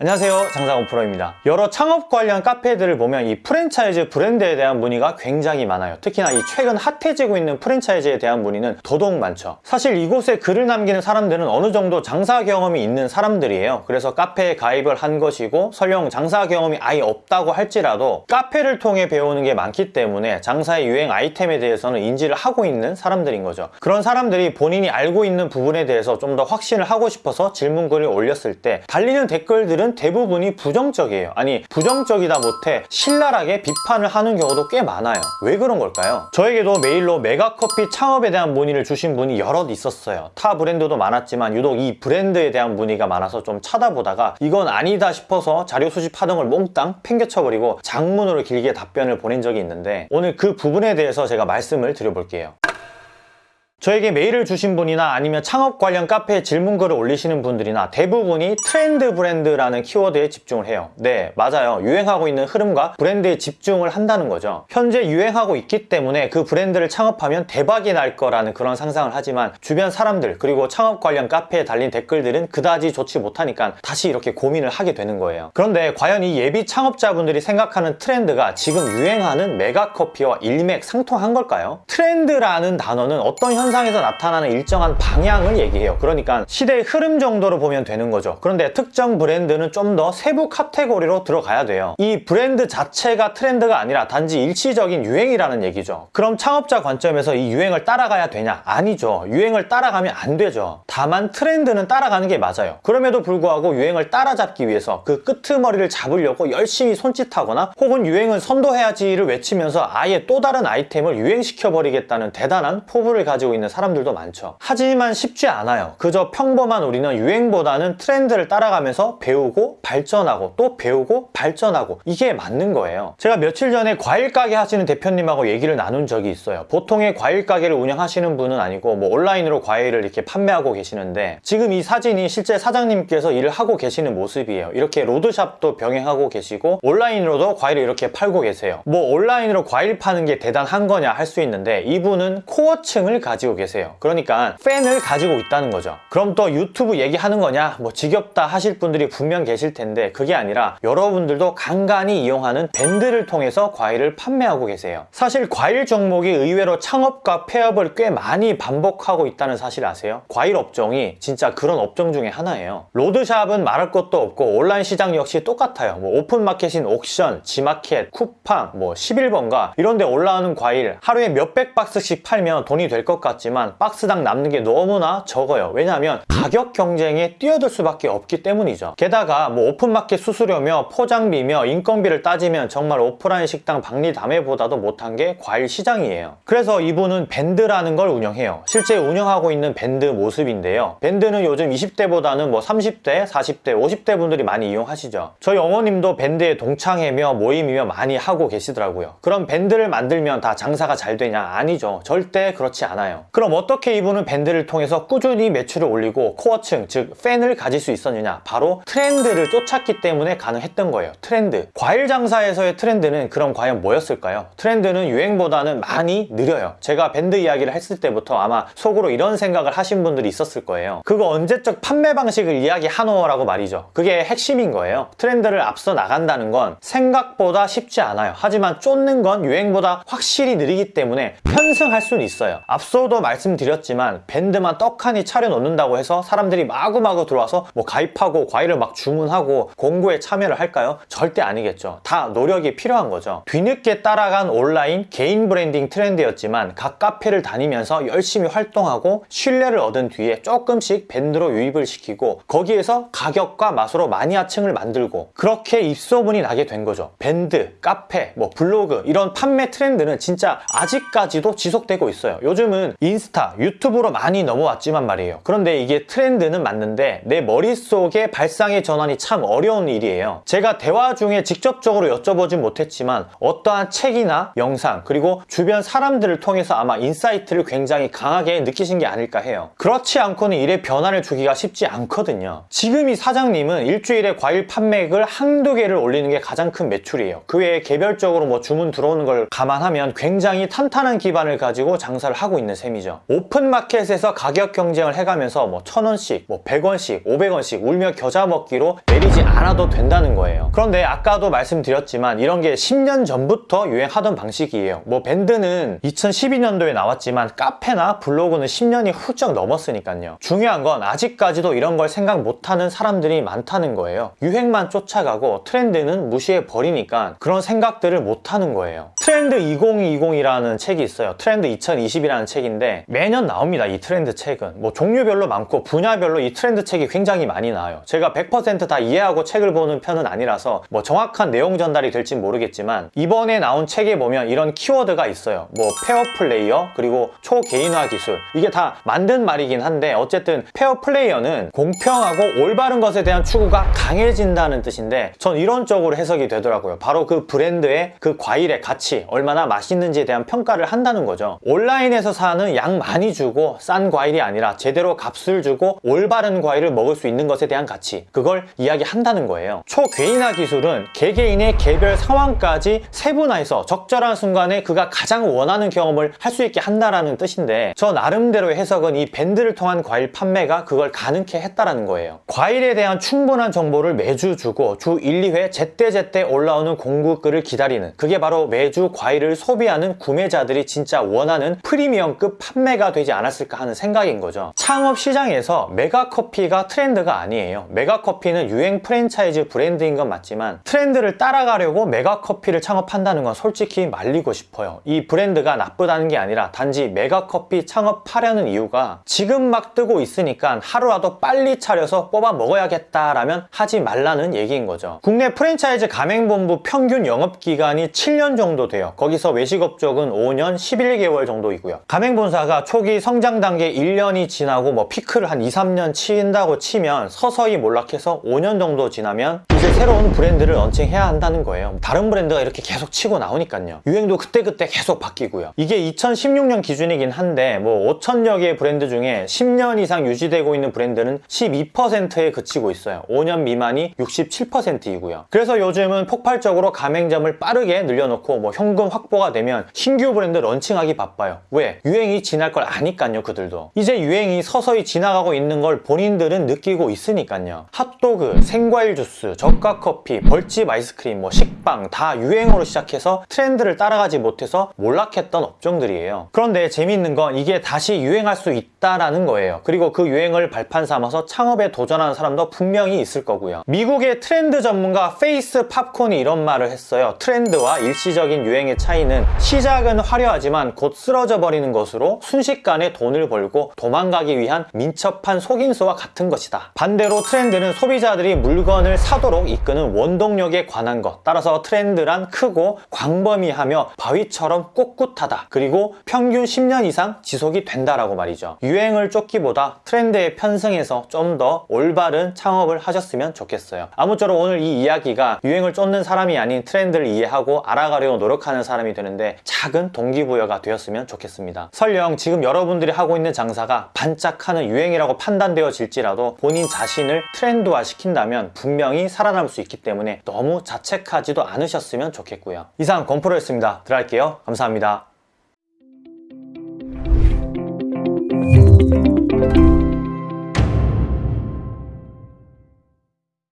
안녕하세요. 장사건 프로입니다. 여러 창업 관련 카페들을 보면 이 프랜차이즈 브랜드에 대한 문의가 굉장히 많아요. 특히나 이 최근 핫해지고 있는 프랜차이즈에 대한 문의는 더더욱 많죠. 사실 이곳에 글을 남기는 사람들은 어느 정도 장사 경험이 있는 사람들이에요. 그래서 카페에 가입을 한 것이고 설령 장사 경험이 아예 없다고 할지라도 카페를 통해 배우는 게 많기 때문에 장사의 유행 아이템에 대해서는 인지를 하고 있는 사람들인 거죠. 그런 사람들이 본인이 알고 있는 부분에 대해서 좀 더 확신을 하고 싶어서 질문글을 올렸을 때 달리는 댓글들은 대부분이 부정적이에요. 아니 부정적이다 못해 신랄하게 비판을 하는 경우도 꽤 많아요. 왜 그런 걸까요? 저에게도 메일로 메가커피 창업에 대한 문의를 주신 분이 여럿 있었어요. 타 브랜드도 많았지만 유독 이 브랜드에 대한 문의가 많아서 좀 찾아보다가 이건 아니다 싶어서 자료 수집하던 걸 몽땅 팽개쳐버리고 장문으로 길게 답변을 보낸 적이 있는데 오늘 그 부분에 대해서 제가 말씀을 드려볼게요 저에게 메일을 주신 분이나 아니면 창업 관련 카페에 질문글을 올리시는 분들이나 대부분이 트렌드 브랜드라는 키워드에 집중을 해요. 네 맞아요. 유행하고 있는 흐름과 브랜드에 집중을 한다는 거죠. 현재 유행하고 있기 때문에 그 브랜드를 창업하면 대박이 날 거라는 그런 상상을 하지만 주변 사람들 그리고 창업 관련 카페에 달린 댓글들은 그다지 좋지 못하니까 다시 이렇게 고민을 하게 되는 거예요. 그런데 과연 이 예비 창업자분들이 생각하는 트렌드가 지금 유행하는 메가커피와 일맥상통한 걸까요? 트렌드라는 단어는 어떤 현상 현상에서 나타나는 일정한 방향을 얘기해요. 그러니까 시대의 흐름 정도로 보면 되는 거죠. 그런데 특정 브랜드는 좀 더 세부 카테고리로 들어가야 돼요. 이 브랜드 자체가 트렌드가 아니라 단지 일시적인 유행이라는 얘기죠. 그럼 창업자 관점에서 이 유행을 따라가야 되냐? 아니죠. 유행을 따라가면 안 되죠. 다만 트렌드는 따라가는 게 맞아요. 그럼에도 불구하고 유행을 따라잡기 위해서 그 끄트머리를 잡으려고 열심히 손짓하거나 혹은 유행은 선도해야지를 외치면서 아예 또 다른 아이템을 유행시켜 버리겠다는 대단한 포부를 가지고 있는 사람들도 많죠. 하지만 쉽지 않아요. 그저 평범한 우리는 유행보다는 트렌드를 따라가면서 배우고 발전하고 또 배우고 발전하고 이게 맞는 거예요. 제가 며칠 전에 과일 가게 하시는 대표님하고 얘기를 나눈 적이 있어요. 보통의 과일 가게를 운영하시는 분은 아니고 뭐 온라인으로 과일을 이렇게 판매하고 계시는데 지금 이 사진이 실제 사장님께서 일을 하고 계시는 모습이에요. 이렇게 로드샵도 병행하고 계시고 온라인으로도 과일을 이렇게 팔고 계세요. 뭐 온라인으로 과일 파는 게 대단한 거냐 할 수 있는데 이분은 core층을 가지고 가지고 계세요. 그러니까 팬을 가지고 있다는 거죠. 그럼 또 유튜브 얘기하는 거냐? 뭐 지겹다 하실 분들이 분명 계실 텐데 그게 아니라 여러분들도 간간히 이용하는 밴드를 통해서 과일을 판매하고 계세요. 사실 과일 종목이 의외로 창업과 폐업을 꽤 많이 반복하고 있다는 사실 아세요? 과일 업종이 진짜 그런 업종 중에 하나예요. 로드샵은 말할 것도 없고 온라인 시장 역시 똑같아요. 뭐 오픈마켓인 옥션, 지마켓, 쿠팡, 뭐 11번가 이런 데 올라오는 과일 하루에 몇백 박스씩 팔면 돈이 될 것 같아요 같지만 박스당 남는 게 너무나 적어요. 왜냐하면 가격 경쟁에 뛰어들 수밖에 없기 때문이죠. 게다가 뭐 오픈마켓 수수료며 포장비며 인건비를 따지면 정말 오프라인 식당 박리다매보다도 못한 게 과일 시장이에요. 그래서 이분은 밴드라는 걸 운영해요. 실제 운영하고 있는 밴드 모습인데요. 밴드는 요즘 20대보다는 뭐 30대, 40대, 50대 분들이 많이 이용하시죠. 저희 어머님도 밴드에 동창회며 모임이며 많이 하고 계시더라고요. 그럼 밴드를 만들면 다 장사가 잘 되냐? 아니죠. 절대 그렇지 않 그럼 어떻게 이분은 밴드를 통해서 꾸준히 매출을 올리고 core층 즉 팬을 가질 수 있었느냐? 바로 트렌드를 쫓았기 때문에 가능했던 거예요. 트렌드. 과일 장사에서의 트렌드는 그럼 과연 뭐였을까요? 트렌드는 유행보다는 많이 느려요. 제가 밴드 이야기를 했을 때부터 아마 속으로 이런 생각을 하신 분들이 있었을 거예요. 그거 언제적 판매 방식을 이야기하느냐고 말이죠. 그게 핵심인 거예요. 트렌드를 앞서 나간다는 건 생각보다 쉽지 않아요. 하지만 쫓는 건 유행보다 확실히 느리기 때문에 편승할 수는 있어요. 앞서도 앞서도 말씀드렸지만 밴드만 떡하니 차려놓는다고 해서 사람들이 마구마구 들어와서 뭐 가입하고 과일을 막 주문하고 공구에 참여를 할까요? 절대 아니겠죠. 다 노력이 필요한 거죠. 뒤늦게 따라간 온라인 개인 브랜딩 트렌드였지만 각 카페를 다니면서 열심히 활동하고 신뢰를 얻은 뒤에 조금씩 밴드로 유입을 시키고 거기에서 가격과 맛으로 마니아층을 만들고 그렇게 입소문이 나게 된 거죠. 밴드, 카페, 뭐 블로그 이런 판매 트렌드는 진짜 아직까지도 지속되고 있어요. 요즘은 인스타, 유튜브로 많이 넘어왔지만 말이에요. 그런데 이게 트렌드는 맞는데 내 머릿속에 발상의 전환이 참 어려운 일이에요. 제가 대화 중에 직접적으로 여쭤보진 못했지만 어떠한 책이나 영상 그리고 주변 사람들을 통해서 아마 insight를 굉장히 강하게 느끼신 게 아닐까 해요. 그렇지 않고는 일에 변화를 주기가 쉽지 않거든요. 지금 이 사장님은 일주일에 과일 판매액을 한두 개를 올리는 게 가장 큰 매출이에요. 그 외에 개별적으로 뭐 주문 들어오는 걸 감안하면 굉장히 탄탄한 기반을 가지고 장사를 하고 있는 셈이에요 셈이죠. 오픈마켓에서 가격 경쟁을 해가면서 뭐 천원씩, 뭐 100원씩, 500원씩 울며 겨자 먹기로 내리지 않아도 된다는 거예요. 그런데 아까도 말씀드렸지만 이런 게 10년 전부터 유행하던 방식이에요. 뭐 밴드는 2012년도에 나왔지만 카페나 블로그는 10년이 훌쩍 넘었으니까요. 중요한 건 아직까지도 이런 걸 생각 못하는 사람들이 많다는 거예요. 유행만 쫓아가고 트렌드는 무시해 버리니까 그런 생각들을 못하는 거예요. 트렌드 2020이라는 책이 있어요. 트렌드 2020이라는 책인데 매년 나옵니다. 이 트렌드 책은 뭐 종류별로 많고 분야별로 이 트렌드 책이 굉장히 많이 나와요. 제가 100%다 이해하고 책을 보는 편은 아니라서 뭐 정확한 내용 전달이 될진 모르겠지만 이번에 나온 책에 보면 이런 키워드가 있어요. 뭐 fair player 그리고 초개인화 기술 이게 다 만든 말이긴 한데 어쨌든 fair player는 공평하고 올바른 것에 대한 추구가 강해진다는 뜻인데 전 이런 쪽으로 해석이 되더라고요. 바로 그 브랜드의 그 과일의 가치 얼마나 맛있는지에 대한 평가를 한다는 거죠. 온라인에서 사는 양 많이 주고 싼 과일이 아니라 제대로 값을 주고 올바른 과일을 먹을 수 있는 것에 대한 가치 그걸 이야기한다는 거예요. 초개인화 기술은 개개인의 개별 상황까지 세분화해서 적절한 순간에 그가 가장 원하는 경험을 할 수 있게 한다라는 뜻인데 저 나름대로의 해석은 이 밴드를 통한 과일 판매가 그걸 가능케 했다라는 거예요. 과일에 대한 충분한 정보를 매주 주고 주 1, 2회 제때제때 올라오는 공구글을 기다리는 그게 바로 매주 과일을 소비하는 구매자들이 진짜 원하는 프리미엄급 판매가 되지 않았을까 하는 생각인 거죠. 창업 시장에서 메가커피가 트렌드가 아니에요. 메가커피는 유행 프랜차이즈 브랜드인 건 맞지만 트렌드를 따라가려고 메가커피를 창업한다는 건 솔직히 말리고 싶어요. 이 브랜드가 나쁘다는 게 아니라 단지 메가커피 창업하려는 이유가 지금 막 뜨고 있으니까 하루라도 빨리 차려서 뽑아 먹어야겠다라면 하지 말라는 얘기인 거죠. 국내 프랜차이즈 가맹본부 평균 영업기간이 7년 정도 돼요. 거기서 외식업적은 5년 11개월 정도이고요. 가맹본 사가 초기 성장 단계 1년이 지나고 뭐 피크를 한 2, 3년 치인다고 치면 서서히 몰락해서 5년 정도 지나면 이제 새로운 브랜드를 런칭해야 한다는 거예요. 다른 브랜드가 이렇게 계속 치고 나오니까요. 유행도 그때그때 계속 바뀌고요. 이게 2016년 기준이긴 한데 뭐 5천여 개의 브랜드 중에 10년 이상 유지되고 있는 브랜드는 12%에 그치고 있어요. 5년 미만이 67%이고요. 그래서 요즘은 폭발적으로 가맹점을 빠르게 늘려놓고 뭐 현금 확보가 되면 신규 브랜드 런칭하기 바빠요. 왜? 유행이 지날 걸 아니까요, 그들도. 이제 유행이 서서히 지나가고 있는 걸 본인들은 느끼고 있으니까요. 핫도그, 생과일 주스, 저가 커피, 벌집 아이스크림, 뭐 식빵 다 유행으로 시작해서 트렌드를 따라가지 못해서 몰락했던 업종들이에요. 그런데 재미있는 건 이게 다시 유행할 수 있다라는 거예요. 그리고 그 유행을 발판 삼아서 창업에 도전하는 사람도 분명히 있을 거고요. 미국의 트렌드 전문가 페이스 팝콘이 이런 말을 했어요. 트렌드와 일시적인 유행의 차이는 시작은 화려하지만 곧 쓰러져 버리는 것으로 순식간에 돈을 벌고 도망가기 위한 민첩한 속임수와 같은 것이다. 반대로 트렌드는 소비자들이 물건을 사도록 이끄는 원동력에 관한 것. 따라서 트렌드란 크고 광범위하며 바위처럼 꼿꼿하다. 그리고 평균 10년 이상 지속이 된다라고 말이죠. 유행을 쫓기보다 트렌드에 편승해서 좀 더 올바른 창업을 하셨으면 좋겠어요. 아무쪼록 오늘 이 이야기가 유행을 쫓는 사람이 아닌 트렌드를 이해하고 알아가려고 노력하는 사람이 되는데 작은 동기부여가 되었으면 좋겠습니다. 설령 지금 여러분들이 하고 있는 장사가 반짝하는 유행이라고 판단되어질지라도 본인 자신을 트렌드화 시킨다면 분명히 살아남을 수 있기 때문에 너무 자책하지도 않으셨으면 좋겠고요. 이상 건프로였습니다. 들어갈게요. 감사합니다.